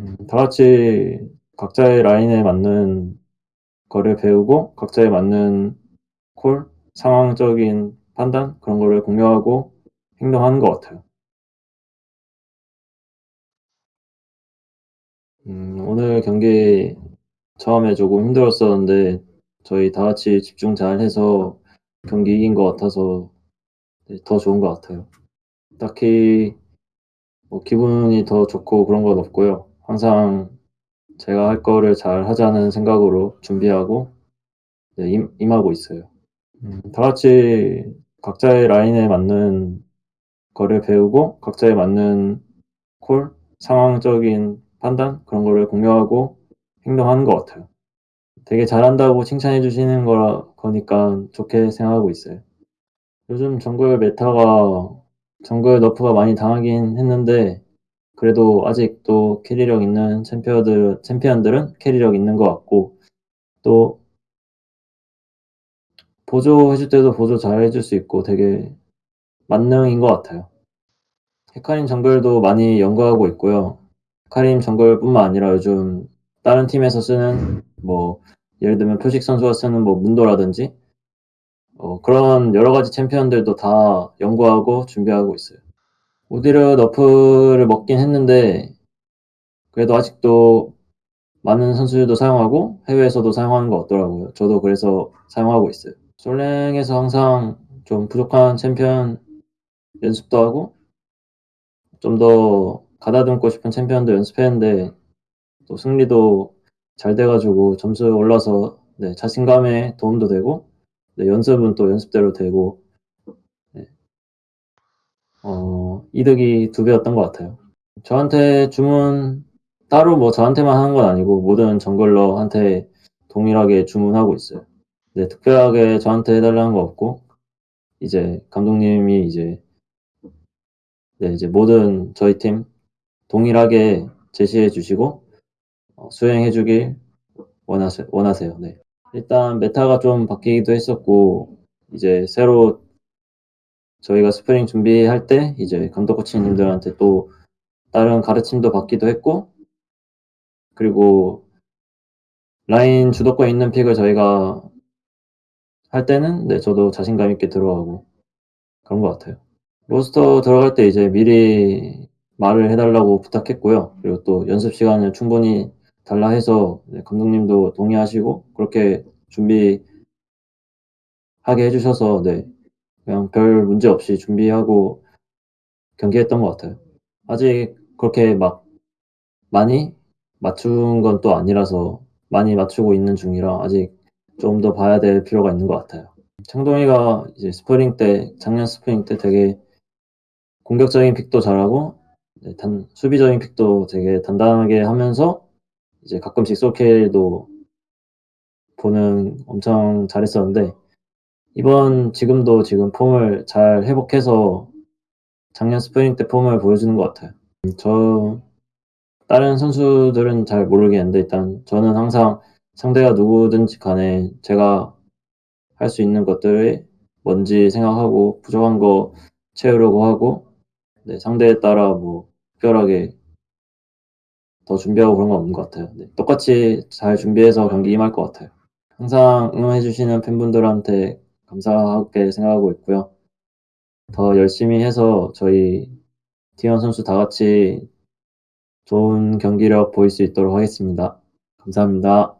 음 다 같이 각자의 라인에 맞는 거를 배우고 각자에 맞는 콜, 상황적인 판단 그런 거를 공유하고 행동하는 것 같아요. 음 오늘 경기 처음에 조금 힘들었었는데 저희 다 같이 집중 잘 해서 경기 이긴 것 같아서 네더 좋은 것 같아요. 딱히 뭐 기분이 더 좋고 그런 건 없고요. 항상 제가 할 거를 잘 하자는 생각으로 준비하고 네 임 임하고 있어요. 음 다 같이 각자의 라인에 맞는 거를 배우고 각자에 맞는 콜, 상황적인 판단 그런 거를 공유하고 행동하는 것 같아요. 되게 잘한다고 칭찬해 주시는 거라 거니깐 좋게 생각하고 있어요. 요즘 정글 meta가 정글 nerf가 많이 당하긴 했는데 그래도 아직도 carry력 있는 챔피어들 챔피언들은 carry력 있는 것 같고 또 보조 해 줄 때도 보조 잘 해 줄 수 있고 되게 만능인 것 같아요. 헤카림 정글도 많이 연구하고 있고요. 헤카림 정글뿐만 아니라 요즘 다른 팀에서 쓰는 뭐 예를 들면 표식 선수가 쓰는 뭐 문도라든지 어 그런 여러 가지 챔피언들도 다 연구하고 준비하고 있어요. 오디르 너프를 먹긴 했는데 그래도 아직도 많은 선수들도 사용하고 해외에서도 사용하는 것 같더라고요. 저도 그래서 사용하고 있어요. 솔랭에서 항상 좀 부족한 챔피언 연습도 하고 좀 더 가다듬고 싶은 챔피언도 연습했는데 또 승리도 잘 돼 가지고 점수 올라서 네 자신감에 도움도 되고 네 연습은 또 연습대로 되고 네. 어 이득이 2 배였던 것 같아요. 저한테 주문 따로 뭐 저한테만 하는 건 아니고 모든 정글러한테 동일하게 주문하고 있어요. 네 특별하게 저한테 해 달라는 건 없고 이제 감독님이 이제 네 이제 모든 저희 팀 동일하게 제시해 주시고 어 수행해 주길 원하세 원하세요. 네. 일단 meta가 좀 바뀌기도 했었고 이제 새로 저희가 스프링 준비할 때 이제 감독 코치님들한테 또 다른 가르침도 받기도 했고 그리고 라인 주도권 있는 pick을 저희가 할 때는 네 저도 자신감 있게 들어가고 그런 것 같아요. 로스터 들어갈 때 이제 미리 말을 해 달라고 부탁했고요. 그리고 또 연습 시간을 충분히 달라 해서 네 감독님도 동의하시고 그렇게 준비하게 해 주셔서 네 그냥 별 문제 없이 준비하고 경기했던 것 같아요. 아직 그렇게 막 많이 맞춘 건 또 아니라서 많이 맞추고 있는 중이라 아직 좀 더 봐야 될 필요가 있는 것 같아요. 창동이가 이제 스프링 때 작년 스프링 때 되게 공격적인 pick도 잘하고 네단 수비적인 pick도 되게 단단하게 하면서 이제 가끔씩 솔kill도 보는 엄청 잘했었는데 이번 지금도 지금 폼을 잘 회복해서 작년 스프링 때 폼을 보여주는 것 같아요. 음저 다른 선수들은 잘 모르겠는데 일단 저는 항상 상대가 누구든지 간에 제가 할 수 있는 것들이 뭔지 생각하고 부족한 거 채우려고 하고 네 상대에 따라 뭐 특별하게 더 준비하고 그런 건 없는 것 같아요. 네 똑같이 잘 준비해서 경기에 임할 것 같아요. 항상 응원해 주시는 팬분들한테 감사하게 생각하고 있고요. 더 열심히 해서 저희 T1 선수 다 같이 좋은 경기력 보일 수 있도록 하겠습니다. 감사합니다.